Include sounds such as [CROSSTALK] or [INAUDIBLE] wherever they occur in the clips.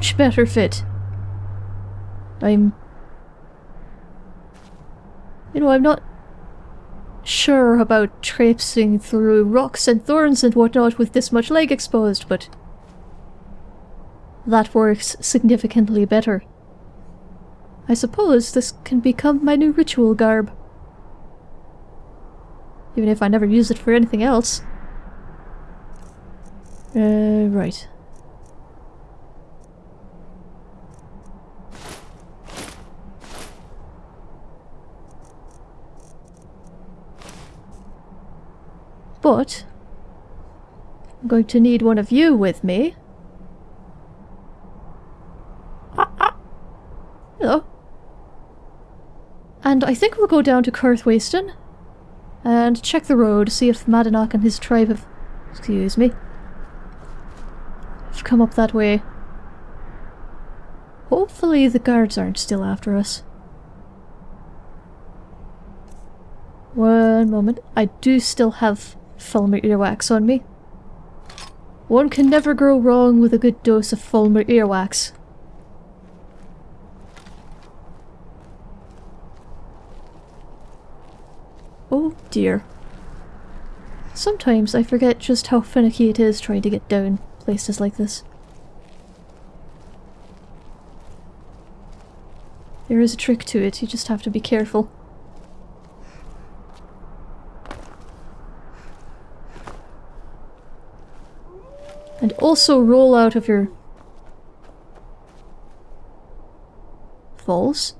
Much better fit. I'm... You know, I'm not sure about traipsing through rocks and thorns and whatnot with this much leg exposed, but that works significantly better. I suppose this can become my new ritual garb. Even if I never use it for anything else. Uh, right. But I'm going to need one of you with me. Ah, ah. Hello. And I think we'll go down to Karthwasten and check the road, see if Madanach and his tribe have... excuse me... have come up that way. Hopefully the guards aren't still after us. One moment. I do still have Falmer earwax on me. One can never go wrong with a good dose of Falmer earwax. Oh dear. Sometimes I forget just how finicky it is trying to get down places like this. There is a trick to it, you just have to be careful. And also roll out of your falls.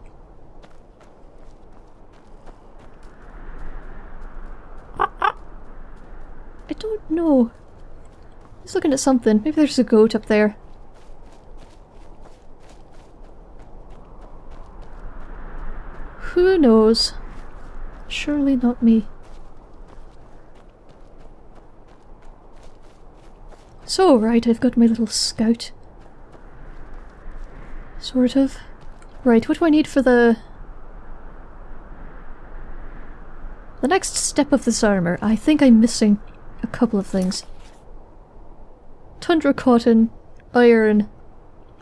I don't know. He's looking at something. Maybe there's a goat up there. Who knows? Surely not me. So, right, I've got my little scout. Sort of. Right, what do I need for the... The next step of this armour, I think I'm missing a couple of things. Tundra cotton, iron,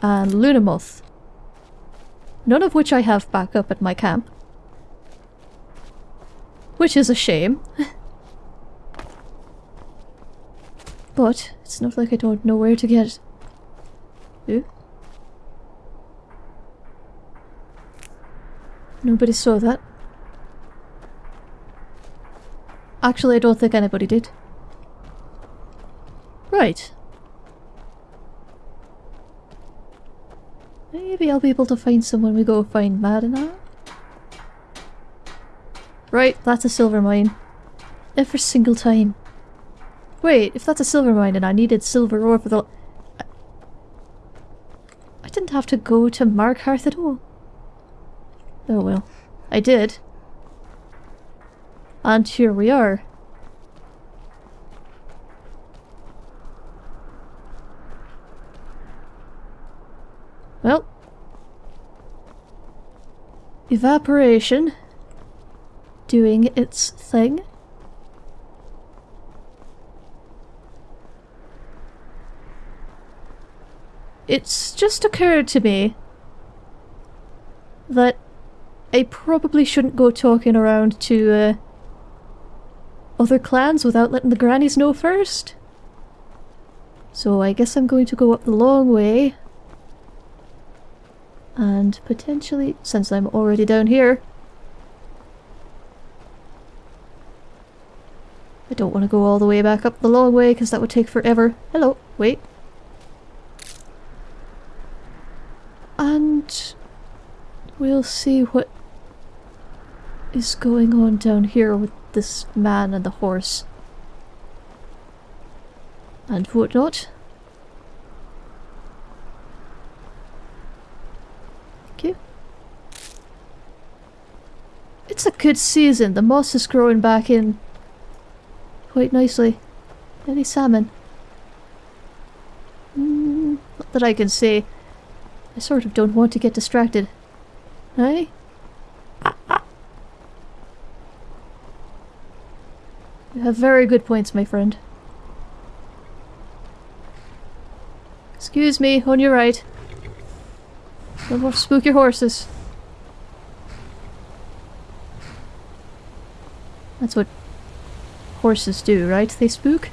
and lunamoth. None of which I have back up at my camp. Which is a shame. [LAUGHS] but it's not like I don't know where to get it. Ooh. Nobody saw that. Actually, I don't think anybody did. Right. Maybe I'll be able to find someone we go find Madanach. Right, that's a silver mine. Every single time. Wait, if that's a silver mine and I needed silver ore for the... I didn't have to go to Markarth at all. Oh well. I did. And here we are. Well. Evaporation. Doing its thing. It's just occurred to me that I probably shouldn't go talking around to uh, other clans without letting the grannies know first. So I guess I'm going to go up the long way and potentially, since I'm already down here, I don't want to go all the way back up the long way because that would take forever. Hello, wait. And we'll see what is going on down here with this man and the horse. And whatnot. It's a good season. The moss is growing back in quite nicely. Any salmon? Mm, not that I can see. I sort of don't want to get distracted. Hey? You have very good points, my friend. Excuse me, on your right. Don't want to spook your horses. That's what horses do, right? They spook?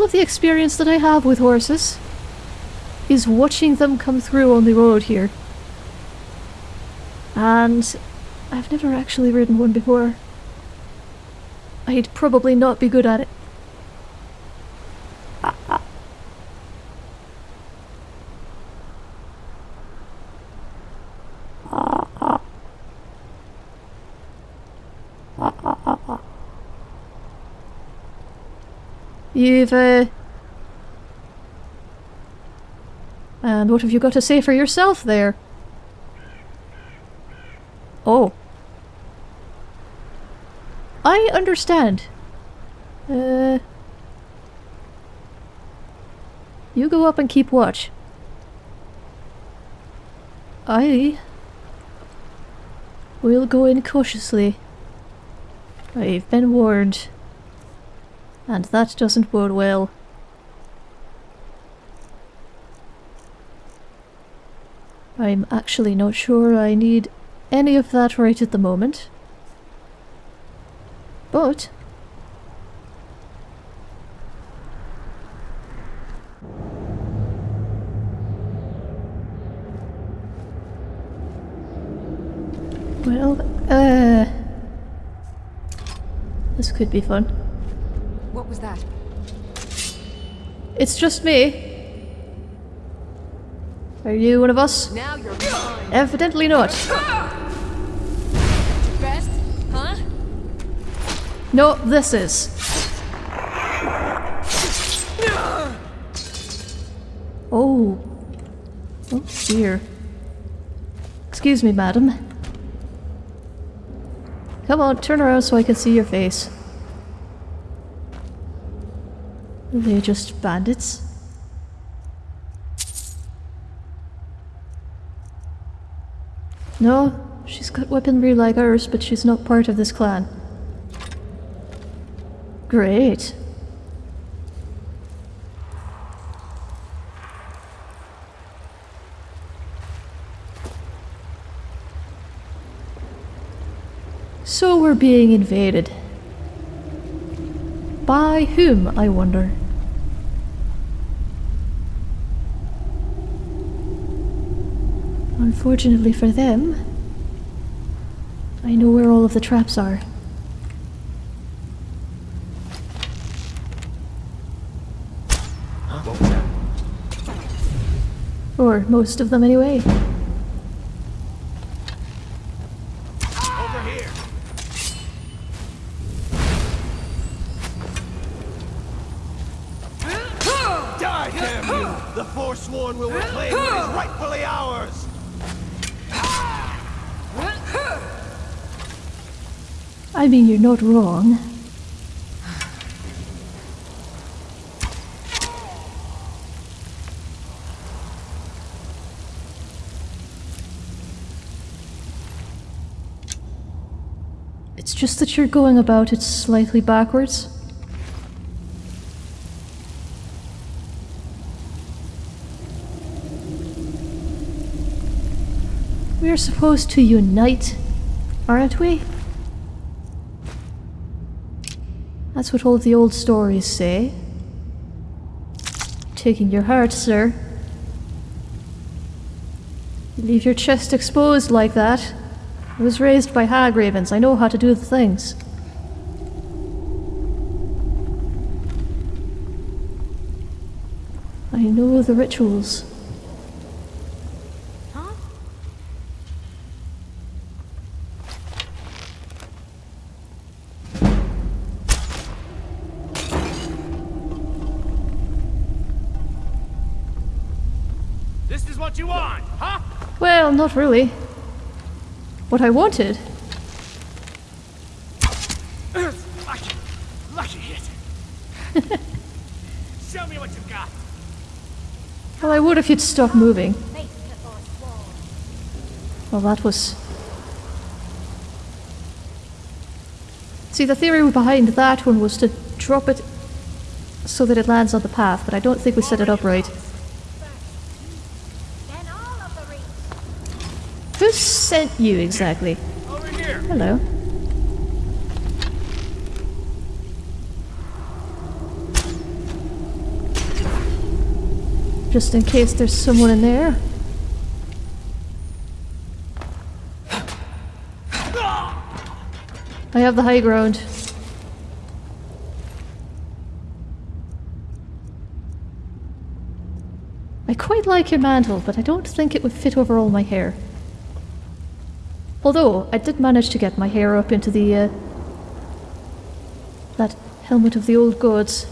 All of the experience that I have with horses is watching them come through on the road here. And I've never actually ridden one before. I'd probably not be good at it. You've, uh... And what have you got to say for yourself there? Oh. I understand. Uh... You go up and keep watch. I... will go in cautiously. I've been warned. And that doesn't bode well. I'm actually not sure I need any of that right at the moment. But... Well, uh... This could be fun. That? It's just me. Are you one of us? Now you're mine. Evidently not. Best? Huh? No, this is. Oh. Oh dear. Excuse me, madam. Come on, turn around so I can see your face. Are just bandits? No, she's got weaponry like ours, but she's not part of this clan. Great. So we're being invaded. By whom, I wonder? Unfortunately for them, I know where all of the traps are. Or most of them anyway. Mean, you're not wrong. It's just that you're going about it slightly backwards. We're supposed to unite, aren't we? That's what all the old stories say. Taking your heart, sir. You leave your chest exposed like that. I was raised by hag ravens. I know how to do the things. I know the rituals. Not really. What I wanted. Lucky, lucky hit. [LAUGHS] Show me what you've got. Well, I would if you'd stop moving. Well, that was... See, the theory behind that one was to drop it so that it lands on the path, but I don't think we set it up right. Then all of the reach. Who sent you exactly? Over here. Hello. Just in case there's someone in there. I have the high ground. I quite like your mantle, but I don't think it would fit over all my hair. Although, I did manage to get my hair up into the, uh, that helmet of the old gods.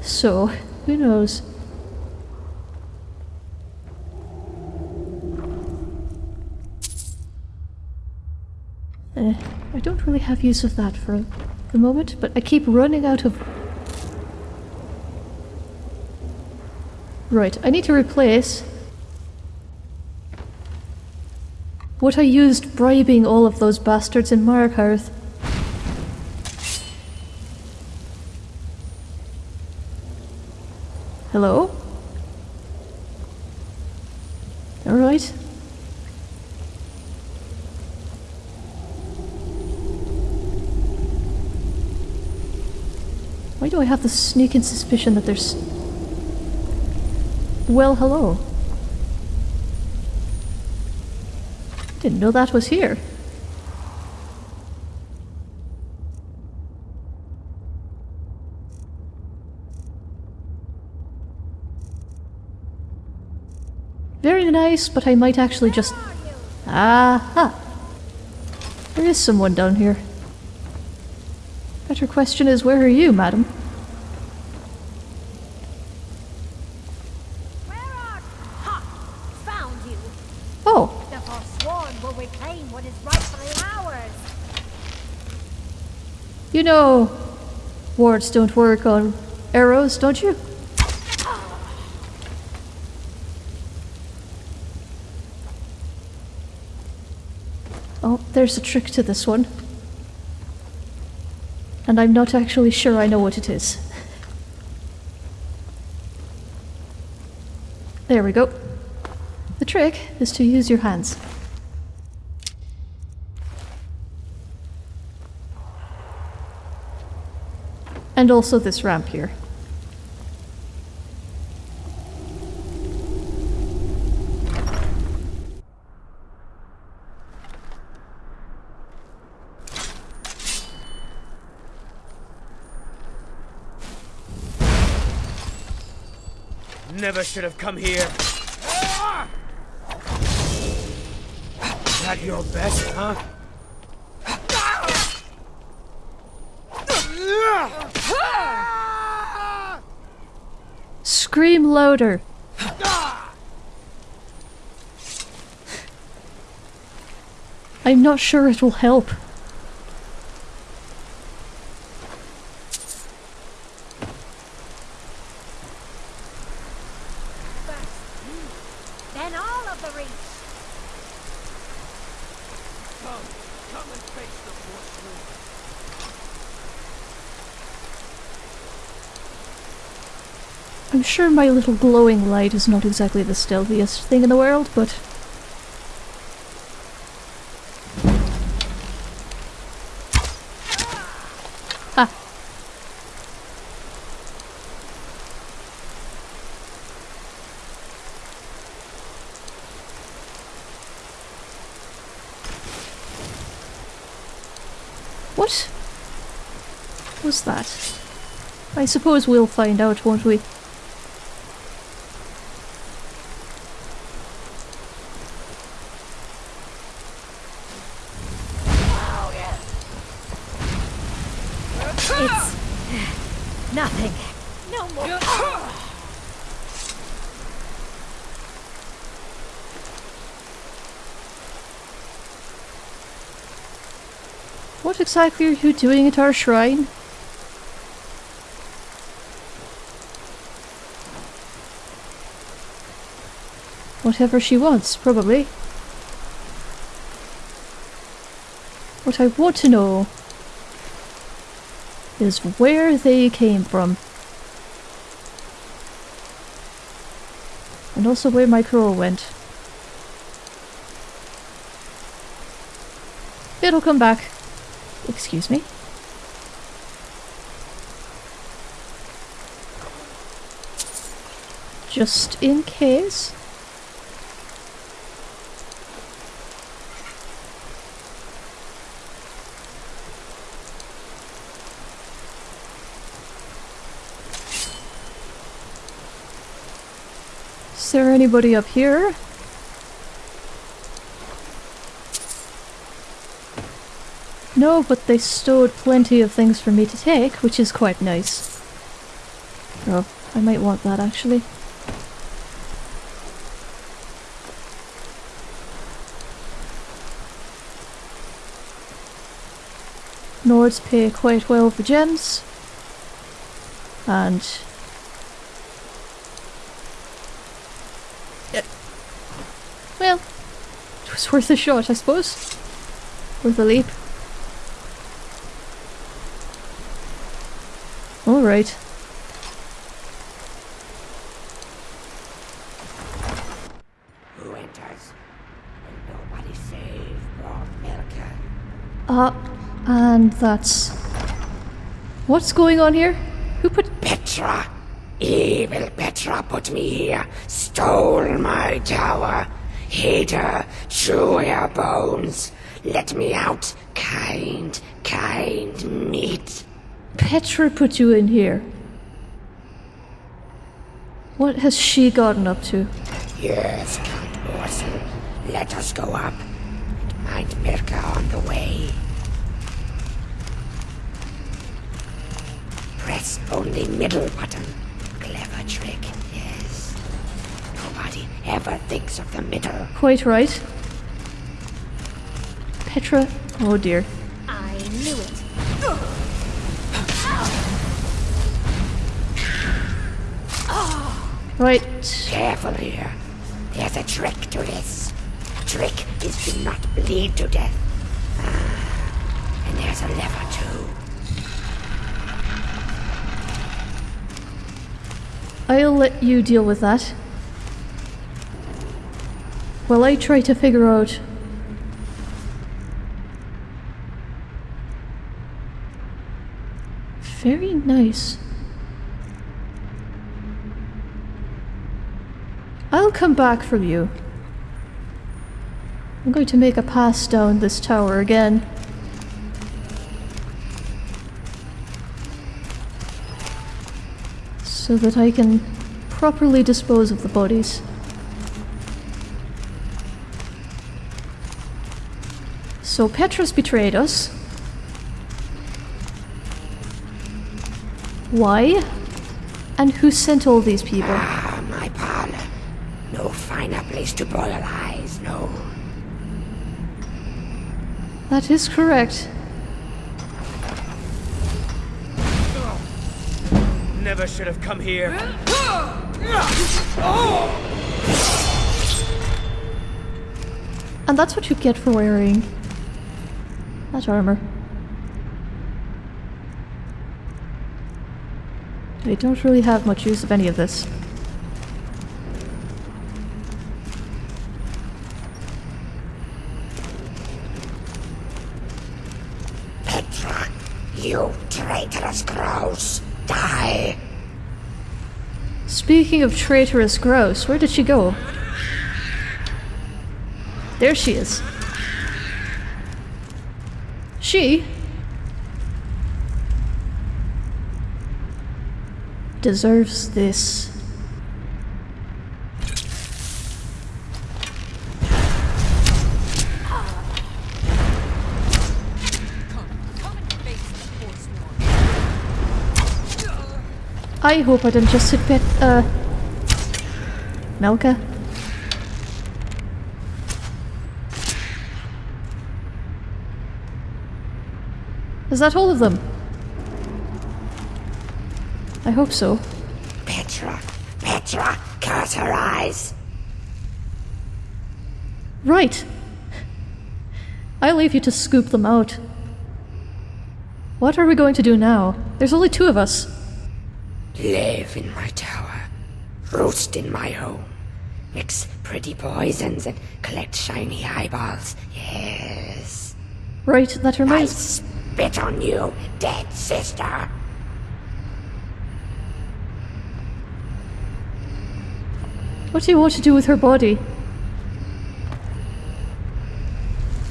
So, who knows? Uh, I don't really have use of that for the moment, but I keep running out of... Right, I need to replace what I used bribing all of those bastards in Markarth. Hello? Alright. Why do I have the sneaking suspicion that there's... Well, hello. Didn't know that was here. Very nice, but I might actually just... Aha! There is someone down here. Better question is, where are you, madam? Where are Ha! Found you. Oh, The Reclaim what is rightfully ours. you know... Wards don't work on arrows, don't you? Oh, there's a trick to this one. And I'm not actually sure I know what it is. There we go. The trick is to use your hands. And also this ramp here. Never should have come here. That your best, huh? Scream loader! I'm not sure it will help. Then all of the reach. Come, come and face the Forsworn. I'm sure my little glowing light is not exactly the stealthiest thing in the world, but. Ah. What was that? I suppose we'll find out, won't we? It's nothing. No more. What exactly are you doing at our shrine? Whatever she wants, probably. What I want to know is where they came from. And also where my crow went. It'll come back. Excuse me. Just in case. Is there anybody up here? No, but they stowed plenty of things for me to take, which is quite nice. Oh, I might want that actually. Nords pay quite well for gems. And Yeah. Well, it was worth a shot, I suppose. Worth a leap. Alright. Who enters? Nobody save Lord Melka? Ah, and that's... What's going on here? Who put... Petra! Evil Petra put me here, stole my tower, hid her, chew her bones. Let me out, kind, kind meat. Petra put you in here? What has she gotten up to? Yes, Count Orson, let us go up. It might Mirka on the way. Press only middle button. Clever trick, yes. Nobody ever thinks of the middle. Quite right. Petra... Oh dear. I knew it. Right. Careful here. There's a trick to this. The trick is to not bleed to death. Ah, and there's a lever too. I'll let you deal with that. While I try to figure out... Very nice. I'll come back from you. I'm going to make a pass down this tower again. So that I can properly dispose of the bodies. So Petra's betrayed us. Why? And who sent all these people? Ah, my parlor. No finer to boil eyes, no. That is correct. Never should have come here. And that's what you get for wearing that armor. I don't really have much use of any of this. Petra, you traitorous crows, die! Speaking of traitorous grouse, where did she go? There she is. She deserves this. I hope I didn't just hit bit, uh... Melka? Is that all of them? I hope so. Petra, Petra, curse her eyes! Right. I leave you to scoop them out. What are we going to do now? There's only two of us. Live in my tower. Roost in my home. Mix pretty poisons and collect shiny eyeballs. Yes. Right, that I spit on you, dead sister. What do you want to do with her body?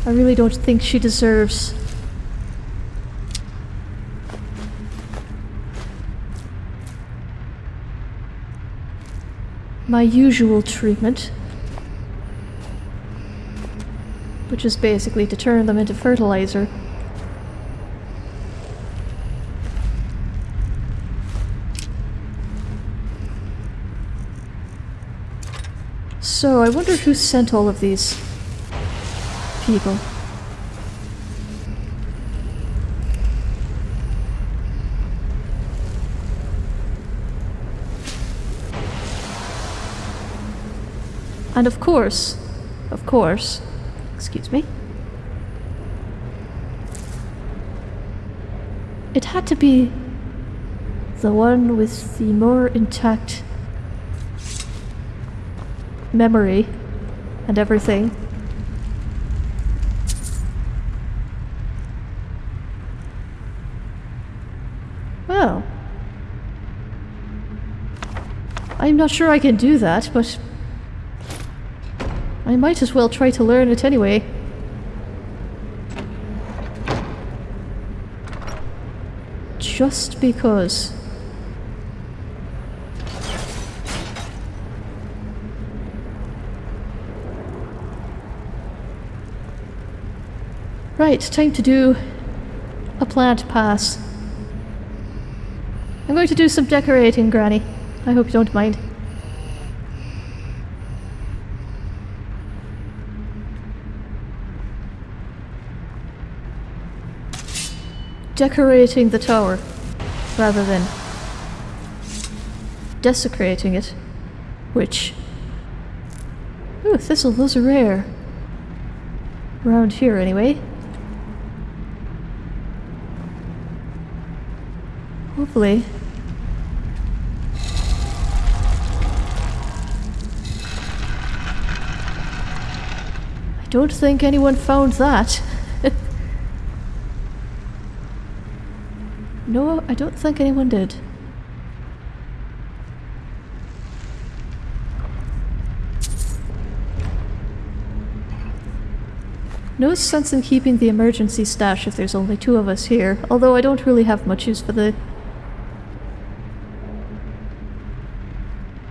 I really don't think she deserves. My usual treatment. Which is basically to turn them into fertilizer. So, I wonder who sent all of these people. And of course, of course, excuse me, it had to be the one with the more intact memory and everything. Well, I'm not sure I can do that, but I might as well try to learn it anyway. Just because. Right, time to do a plant pass. I'm going to do some decorating, Granny. I hope you don't mind. Decorating the tower, rather than desecrating it, which... Ooh, thistle, those are rare. Around here, anyway. Hopefully. I don't think anyone found that. no, I don't think anyone did. No sense in keeping the emergency stash if there's only two of us here, although I don't really have much use for the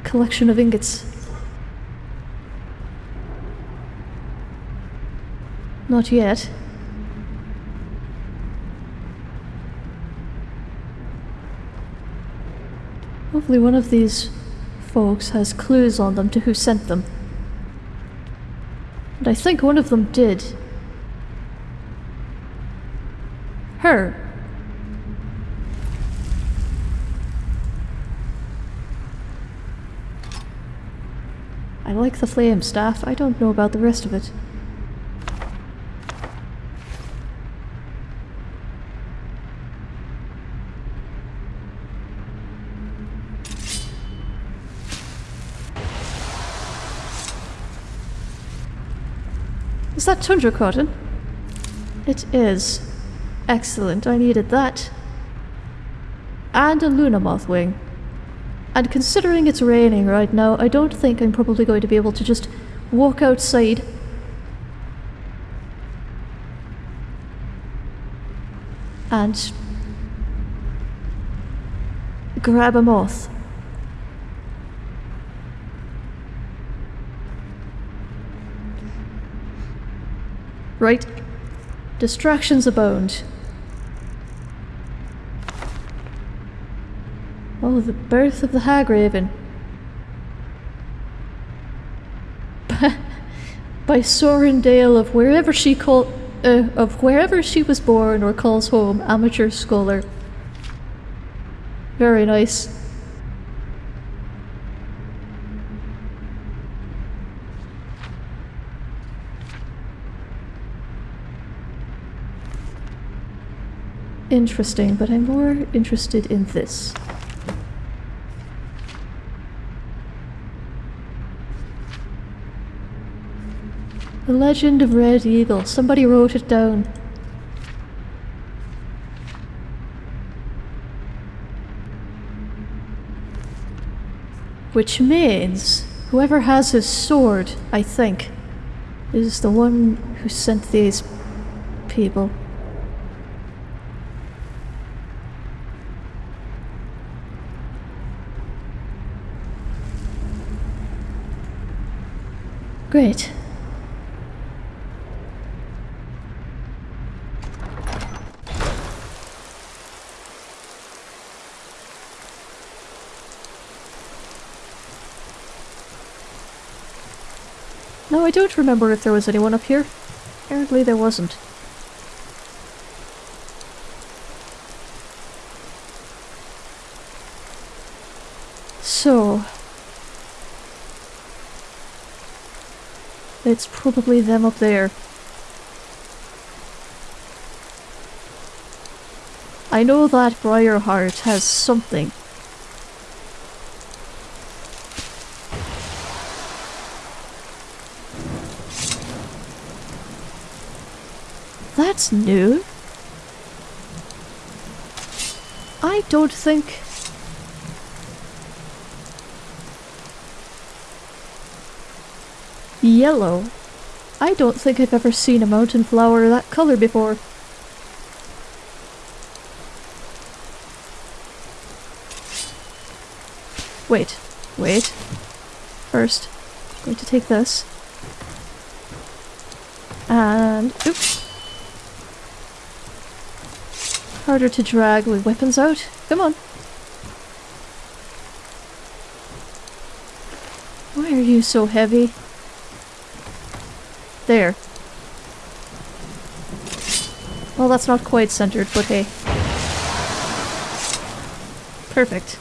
collection of ingots. Not yet. Hopefully one of these folks has clues on them to who sent them. And I think one of them did. Her. I like the flame staff. I don't know about the rest of it. That tundra cotton? It is. Excellent, I needed that. And a Luna moth wing. And considering it's raining right now, I don't think I'm probably going to be able to just walk outside. And grab a moth. Right? Distractions abound. Oh, the birth of the hag raven. [LAUGHS] By Sorendale of wherever she called uh, of wherever she was born or calls home, amateur scholar. Very nice. Interesting, but I'm more interested in this. The Legend of Red Eagle. Somebody wrote it down. Which means whoever has his sword, I think, is the one who sent these people. Great. No, I don't remember if there was anyone up here. Apparently there wasn't. So... It's probably them up there. I know that Briarheart has something. That's new. I don't think... Yellow. I don't think I've ever seen a mountain flower that color before. Wait, wait. First, I'm going to take this. And, oops. Harder to drag with weapons out. Come on. Why are you so heavy? There. Well, that's not quite centered, but hey. Perfect.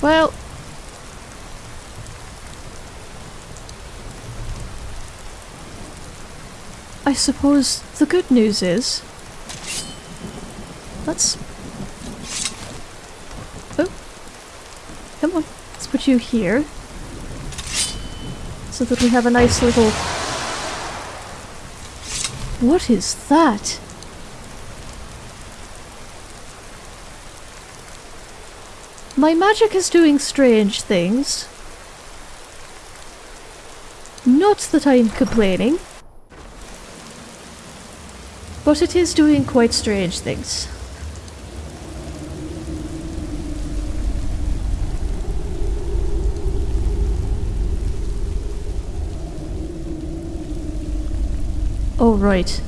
Well... I suppose the good news is... Let's... Oh. Come on. Let's you here. So that we have a nice little... What is that? My magic is doing strange things. Not that I'm complaining. But it is doing quite strange things. Oh, right.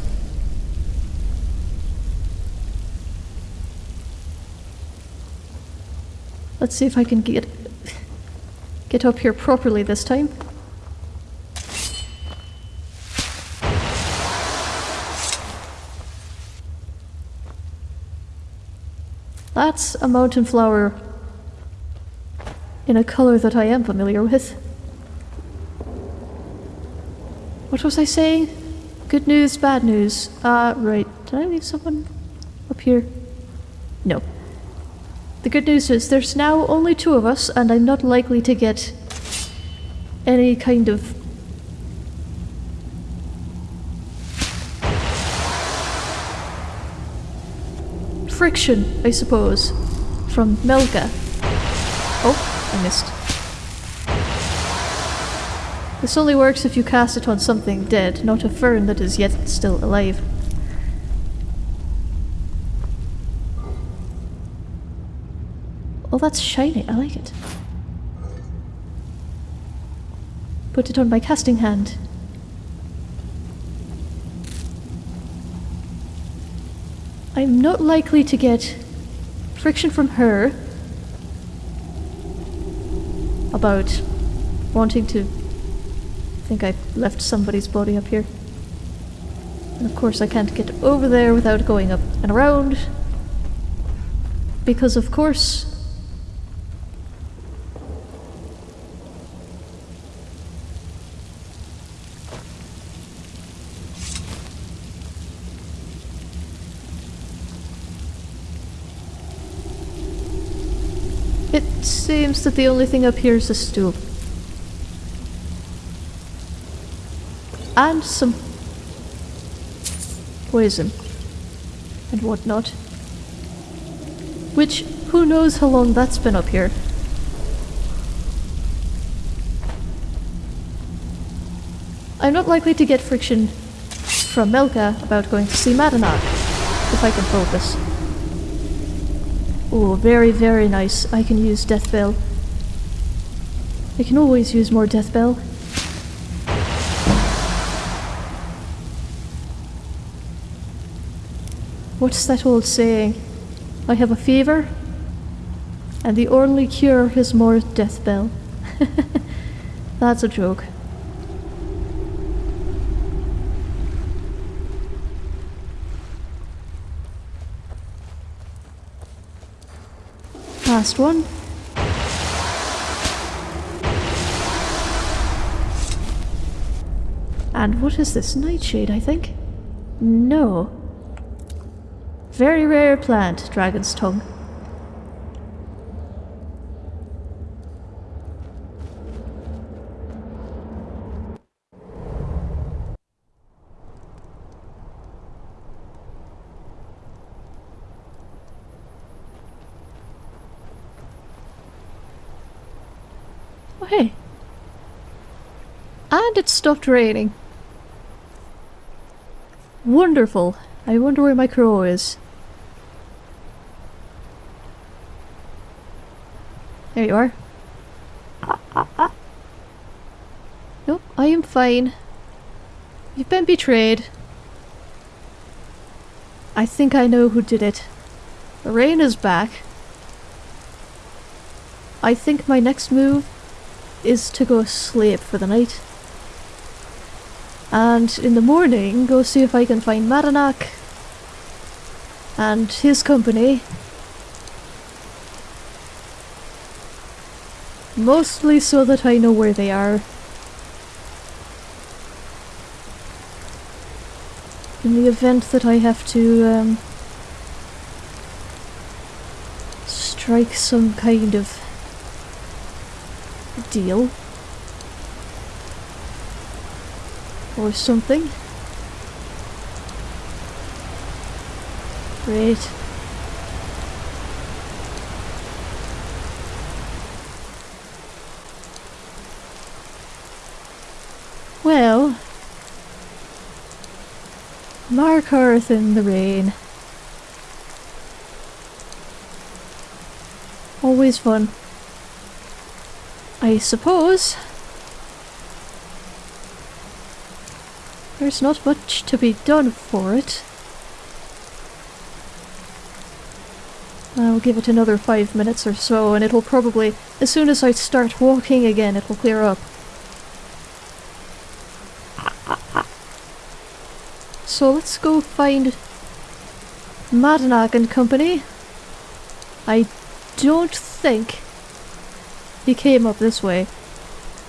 Let's see if I can get get up here properly this time. That's a mountain flower in a color that I am familiar with. What was I saying? Good news, bad news. Uh, right. Did I leave someone up here? No. The good news is there's now only two of us, and I'm not likely to get any kind of friction, I suppose, from Melka. Oh, I missed. This only works if you cast it on something dead, not a fern that is yet still alive. Oh, that's shiny. I like it. Put it on my casting hand. I'm not likely to get friction from her about wanting to think I left somebody's body up here. And of course I can't get over there without going up and around. Because of course... It seems that the only thing up here is a stool. And some poison and whatnot. Which, who knows how long that's been up here. I'm not likely to get friction from Melka about going to see Madanach, if I can focus. Oh, very, very nice. I can use Deathbell. I can always use more Deathbell. What's that old saying? I have a fever, and the only cure is more Deathbell. [LAUGHS] That's a joke. Last one. And what is this? Nightshade, I think? No. Very rare plant, dragon's tongue. Oh, hey. And it stopped raining. Wonderful. I wonder where my crow is. There you are. Nope, I am fine. You've been betrayed. I think I know who did it. The rain is back. I think my next move is to go sleep for the night. And in the morning, go see if I can find Madanach and his company. Mostly so that I know where they are. In the event that I have to um, strike some kind of deal. Or something. Great. Well, Markarth in the rain. Always fun. I suppose there's not much to be done for it. I'll give it another five minutes or so and it'll probably, as soon as I start walking again, it'll clear up. So let's go find Madanach and company. I don't think he came up this way,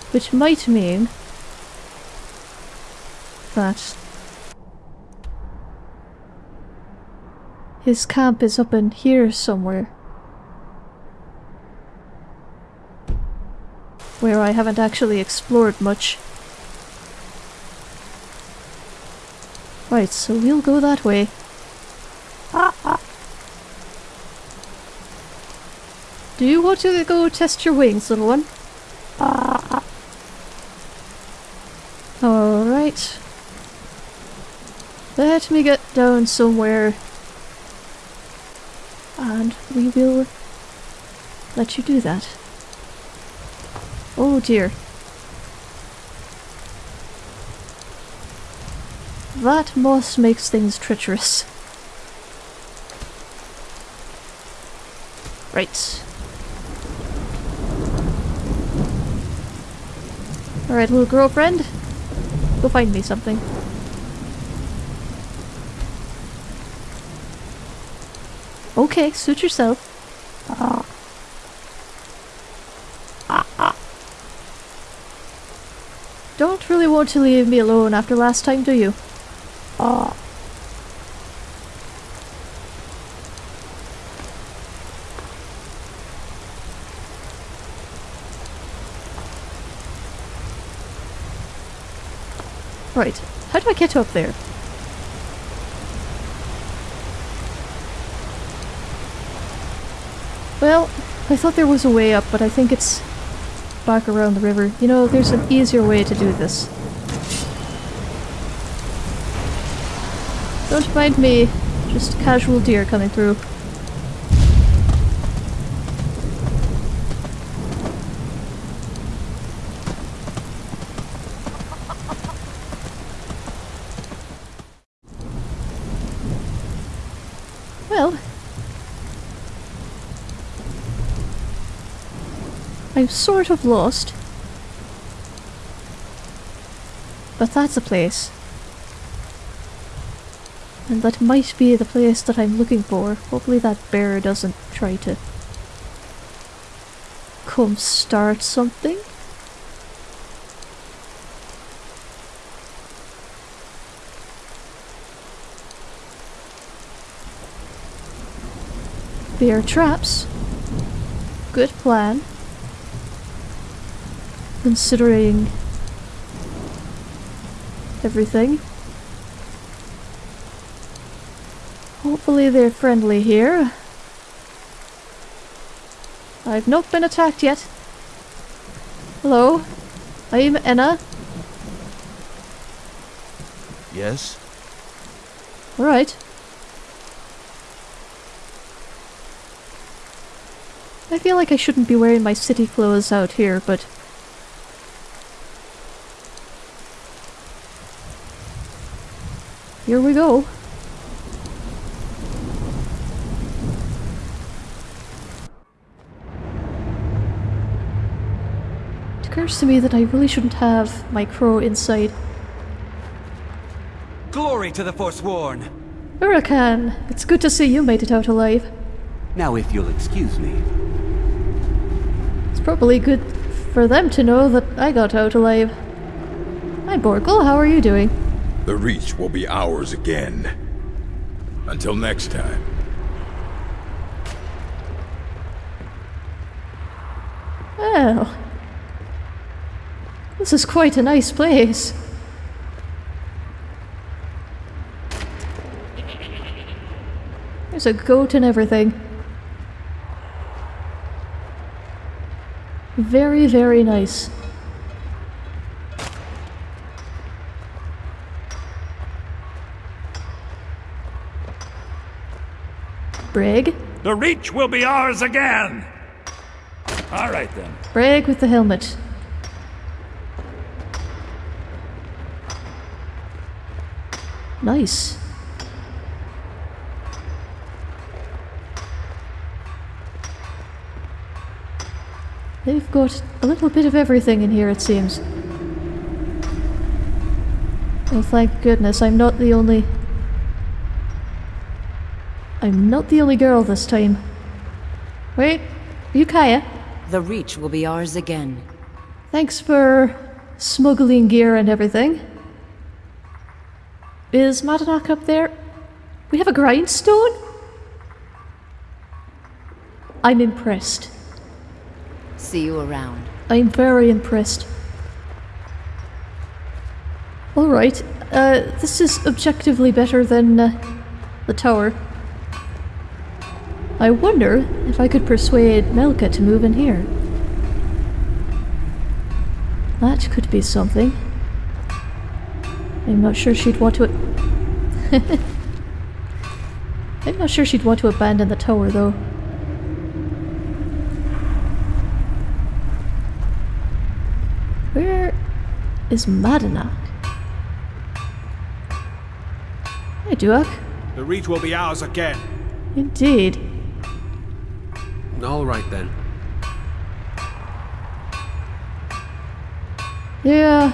which might mean that his camp is up in here somewhere. Where I haven't actually explored much. Right, so we'll go that way. Do you want to go test your wings, little one? Alright. Let me get down somewhere. And we will let you do that. Oh dear. That moss makes things treacherous. Right. Alright, little girlfriend. Go find me something. Okay, suit yourself. Don't really want to leave me alone after last time, do you? Right. How do I get up there? Well, I thought there was a way up, but I think it's back around the river. You know, there's an easier way to do this. Don't mind me, just casual deer coming through. Well, I'm sort of lost. But that's a place. And that might be the place that I'm looking for. Hopefully that bear doesn't try to come start something. Bear traps. Good plan. Considering everything. Hopefully they're friendly here. I've not been attacked yet. Hello, I'm Enna. Yes? Alright. I feel like I shouldn't be wearing my city clothes out here, but... Here we go. It occurs to me that I really shouldn't have my crow inside. Glory to the Forsworn! Uraccen, it's good to see you made it out alive. Now, if you'll excuse me. It's probably good for them to know that I got out alive. Hi Borkul, how are you doing? The Reach will be ours again. Until next time. Well... This is quite a nice place. There's a goat and everything. Very, very nice. Braig? The Reach will be ours again! All right then. Braig with the helmet. Nice. They've got a little bit of everything in here, it seems. Oh, thank goodness, I'm not the only... I'm not the only girl this time. Wait, are you Kaie? The Reach will be ours again. Thanks for smuggling gear and everything. Is Madanach up there? We have a grindstone? I'm impressed. See you around. I'm very impressed. Alright, uh, this is objectively better than uh, the tower. I wonder if I could persuade Melka to move in here. That could be something. I'm not sure she'd want to... [LAUGHS] I'm not sure she'd want to abandon the tower, though. Where is Madanach? Hey, Duach. The Reach will be ours again. Indeed. All right then. Yeah.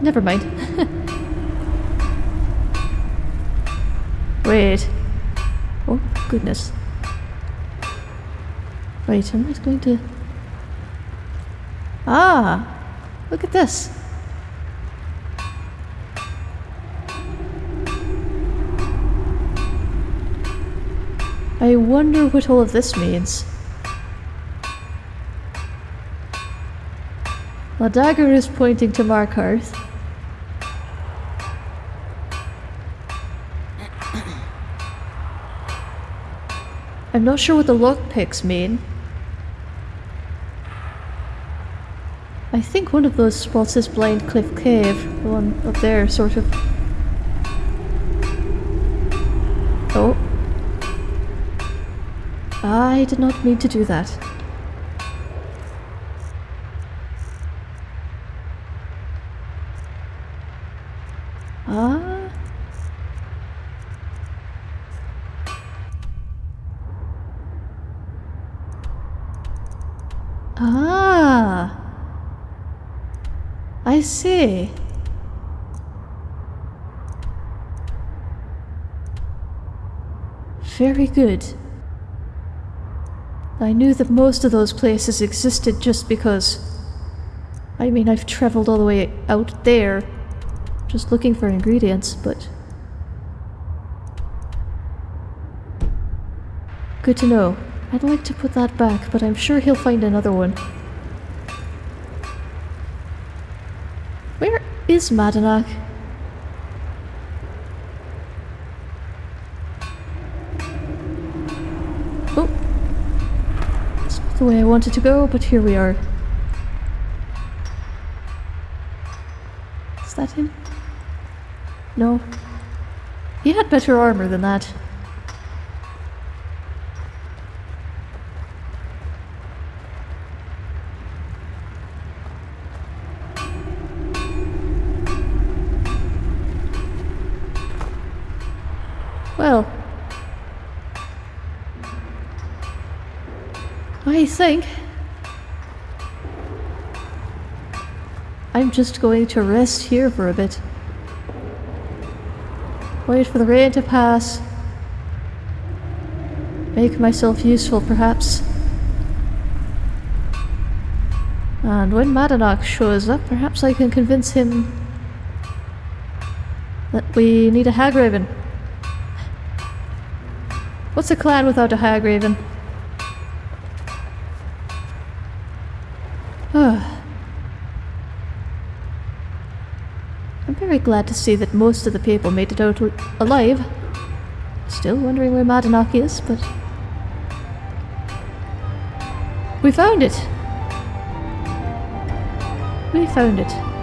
Never mind. [LAUGHS] Wait. Oh, goodness. Wait, I'm just going to... Ah! Look at this. I wonder what all of this means. My dagger is pointing to Markarth. [COUGHS] I'm not sure what the lockpicks mean. I think one of those spots is Blind Cliff Cave, the one up there, sort of. Oh. I did not mean to do that. Ah. Ah. I see. Very good. I knew that most of those places existed just because. I mean, I've traveled all the way out there just looking for ingredients, but. Good to know. I'd like to put that back, but I'm sure he'll find another one. Where is Madanach? Oh. It's not the way I wanted to go, but here we are. Is that him? No. He had better armor than that. Well. Think I'm just going to rest here for a bit. Wait for the rain to pass. Make myself useful, perhaps. And when Madanach shows up, perhaps I can convince him that we need a Hagraven. What's a clan without a Hagraven? I'm very glad to see that most of the people made it out alive. Still wondering where Madanach is, but... We found it! We found it.